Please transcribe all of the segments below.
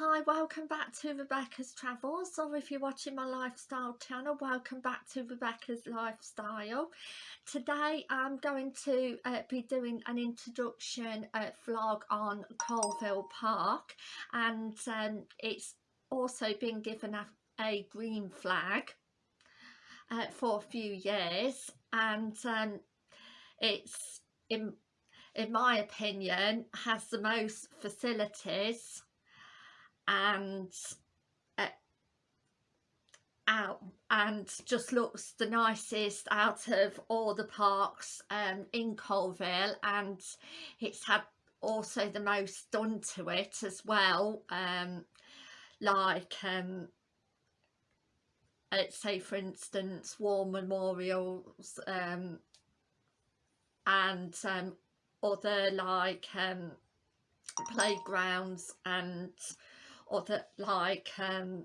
Hi, welcome back to Rebecca's Travels. Or if you're watching my lifestyle channel, welcome back to Rebecca's Lifestyle. Today I'm going to uh, be doing an introduction uh, vlog on Coalville Park. And um, it's also been given a, a green flag uh, for a few years. And um, it's in in my opinion has the most facilities and uh, out and just looks the nicest out of all the parks um, in Coalville and it's had also the most done to it as well um, like um, let's say for instance war memorials um, and um, other like um, playgrounds and or that like um,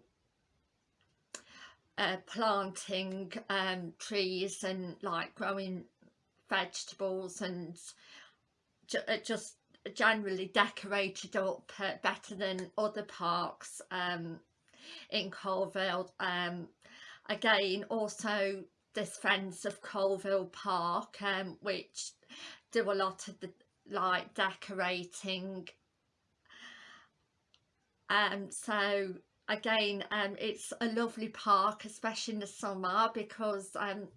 uh, planting um, trees and like growing vegetables and ju uh, just generally decorated up uh, better than other parks um, in Coalville. Um, again, also this Friends of Coalville Park, um, which do a lot of the like decorating um so again um it's a lovely park especially in the summer because um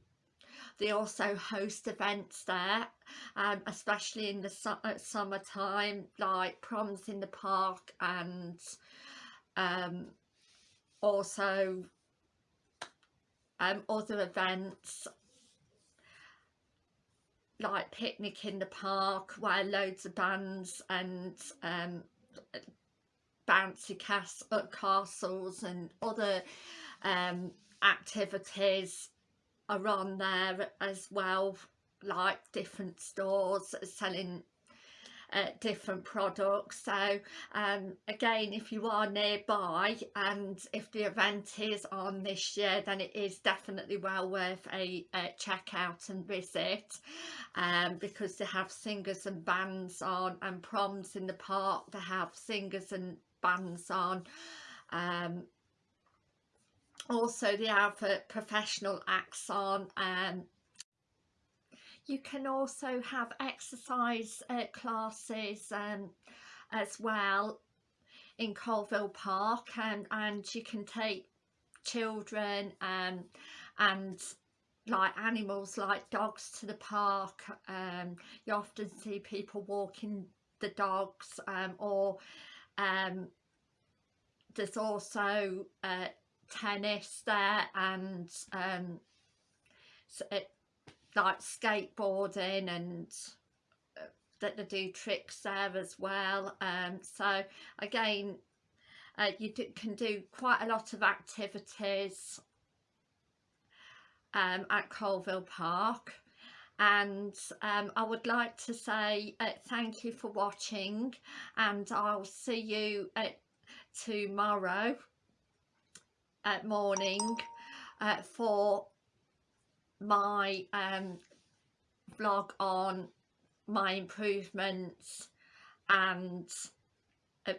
they also host events there um especially in the su summertime like proms in the park and um also um other events like picnic in the park where loads of bands and um bouncy cast castles and other um, activities are on there as well like different stores selling uh, different products. So um, again if you are nearby and if the event is on this year then it is definitely well worth a, a check out and visit um, because they have singers and bands on and proms in the park. They have singers and bands on um, also they have uh, professional acts on um, you can also have exercise uh, classes um, as well in Coalville Park and, and you can take children um, and like animals like dogs to the park um, you often see people walking the dogs um, or um, there's also uh, tennis there and um, it, like skateboarding and uh, that they do tricks there as well um, so again uh, you do, can do quite a lot of activities um, at Coalville Park. And um, I would like to say uh, thank you for watching and I'll see you at tomorrow at morning uh, for my um, vlog on my improvements and uh,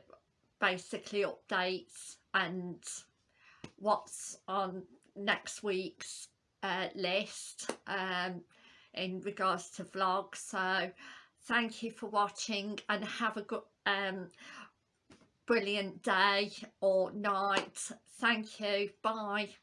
basically updates and what's on next week's uh, list um, in regards to vlogs so thank you for watching and have a good um brilliant day or night. Thank you. Bye